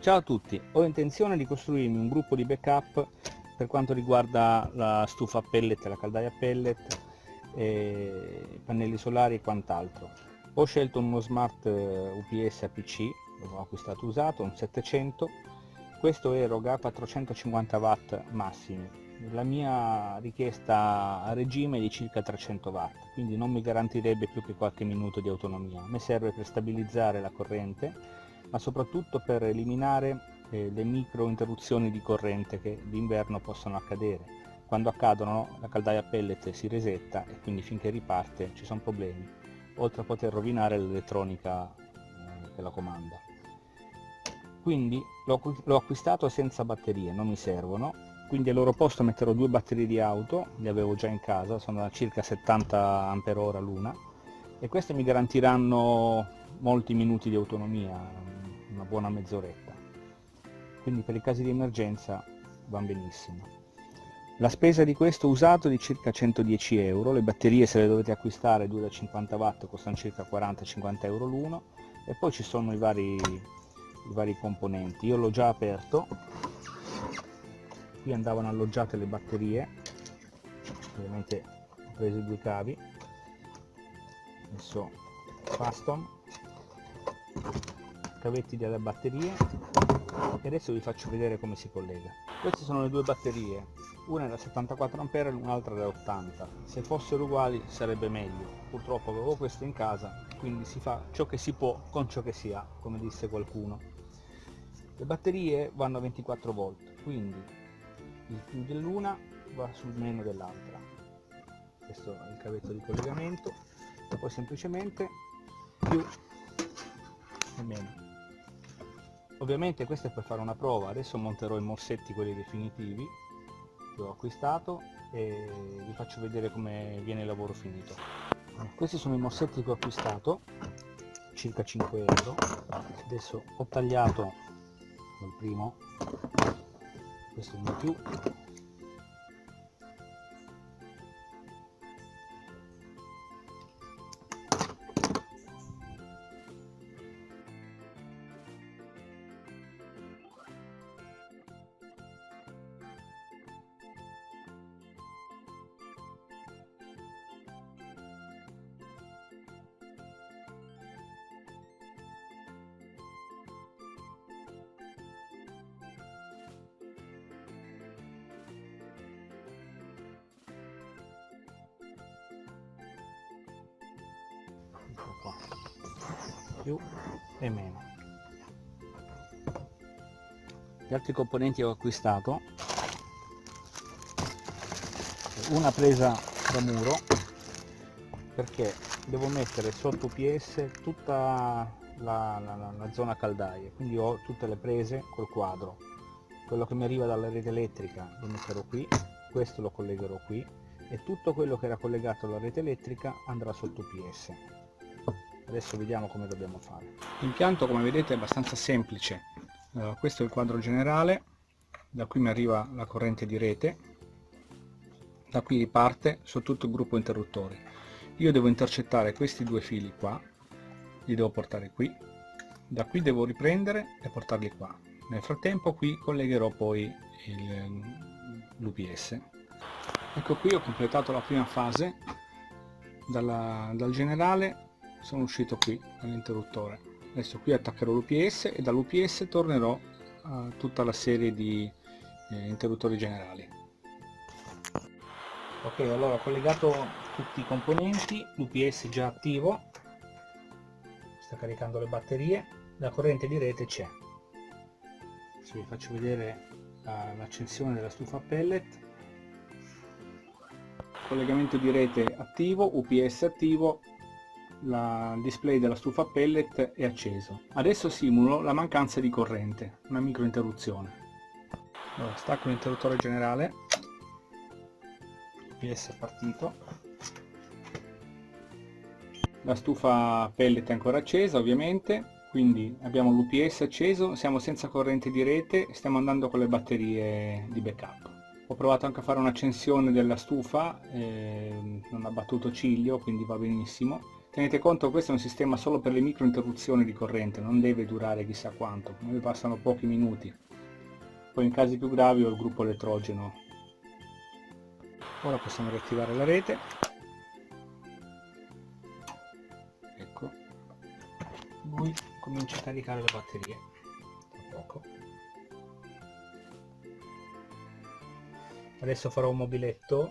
Ciao a tutti, ho intenzione di costruirmi un gruppo di backup per quanto riguarda la stufa pellet, la caldaia pellet, e pannelli solari e quant'altro. Ho scelto uno smart eh, UPS APC, l'ho acquistato usato, un 700, questo eroga 450 watt massimi, la mia richiesta a regime è di circa 300 watt quindi non mi garantirebbe più che qualche minuto di autonomia. Mi serve per stabilizzare la corrente ma soprattutto per eliminare eh, le micro interruzioni di corrente che d'inverno possono accadere. Quando accadono la caldaia a pellet si resetta e quindi finché riparte ci sono problemi oltre a poter rovinare l'elettronica eh, che la comanda. Quindi l'ho acquistato senza batterie non mi servono. Quindi al loro posto metterò due batterie di auto, le avevo già in casa, sono da circa 70 Ah l'una e queste mi garantiranno molti minuti di autonomia, una buona mezz'oretta. Quindi per i casi di emergenza vanno benissimo. La spesa di questo usato è di circa 110 euro, le batterie se le dovete acquistare 2 da 50 watt costano circa 40-50 euro l'uno e poi ci sono i vari, i vari componenti. Io l'ho già aperto, qui andavano alloggiate le batterie ovviamente ho preso i due cavi messo faston cavetti delle batterie. E adesso vi faccio vedere come si collega. Queste sono le due batterie. Una è da 74 A e un'altra da 80 se fossero uguali sarebbe meglio. Purtroppo avevo questo in casa quindi si fa ciò che si può con ciò che si ha come disse qualcuno. Le batterie vanno a 24 volt quindi il più dell'una va sul meno dell'altra. Questo è il cavetto di collegamento. Poi semplicemente più e meno ovviamente questo è per fare una prova. Adesso monterò i morsetti quelli definitivi che ho acquistato e vi faccio vedere come viene il lavoro finito. Questi sono i morsetti che ho acquistato circa 5 euro. Adesso ho tagliato il primo. Questo non più qua. Più e meno. Gli altri componenti ho acquistato. Una presa da muro perché devo mettere sotto PS tutta la, la, la, zona caldaie. Quindi ho tutte le prese col quadro. Quello che mi arriva dalla rete elettrica lo metterò qui questo lo collegherò qui e tutto quello che era collegato alla rete elettrica andrà sotto PS adesso vediamo come dobbiamo fare. L'impianto come vedete è abbastanza semplice. Uh, questo è il quadro generale da qui mi arriva la corrente di rete da qui riparte su tutto il gruppo interruttori. Io devo intercettare questi due fili qua li devo portare qui da qui devo riprendere e portarli qua. Nel frattempo qui collegherò poi l'UPS ecco qui ho completato la prima fase dalla, dal generale sono uscito qui all'interruttore. Adesso qui attaccherò l'UPS e dall'UPS tornerò a tutta la serie di eh, interruttori generali. Ok allora ho collegato tutti i componenti l'UPS già attivo. Sta caricando le batterie. La corrente di rete c'è. Adesso vi faccio vedere l'accensione della stufa pellet. Collegamento di rete attivo UPS attivo il display della stufa pellet è acceso. Adesso simulo la mancanza di corrente, una micro interruzione. Allora, stacco l'interruttore generale, PS è partito, la stufa pellet è ancora accesa ovviamente, quindi abbiamo l'UPS acceso, siamo senza corrente di rete, stiamo andando con le batterie di backup. Ho provato anche a fare un'accensione della stufa, eh, non ha battuto ciglio, quindi va benissimo tenete conto che questo è un sistema solo per le micro interruzioni di corrente non deve durare chissà quanto noi passano pochi minuti. Poi in casi più gravi ho il gruppo elettrogeno. Ora possiamo riattivare la rete. Ecco. Lui comincia a caricare le batterie. Tra poco. Adesso farò un mobiletto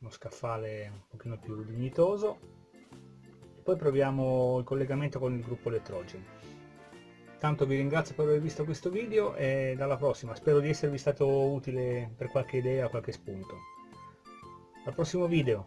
uno scaffale un pochino più dignitoso poi proviamo il collegamento con il gruppo elettrogeno tanto vi ringrazio per aver visto questo video e dalla prossima. Spero di esservi stato utile per qualche idea qualche spunto. Al prossimo video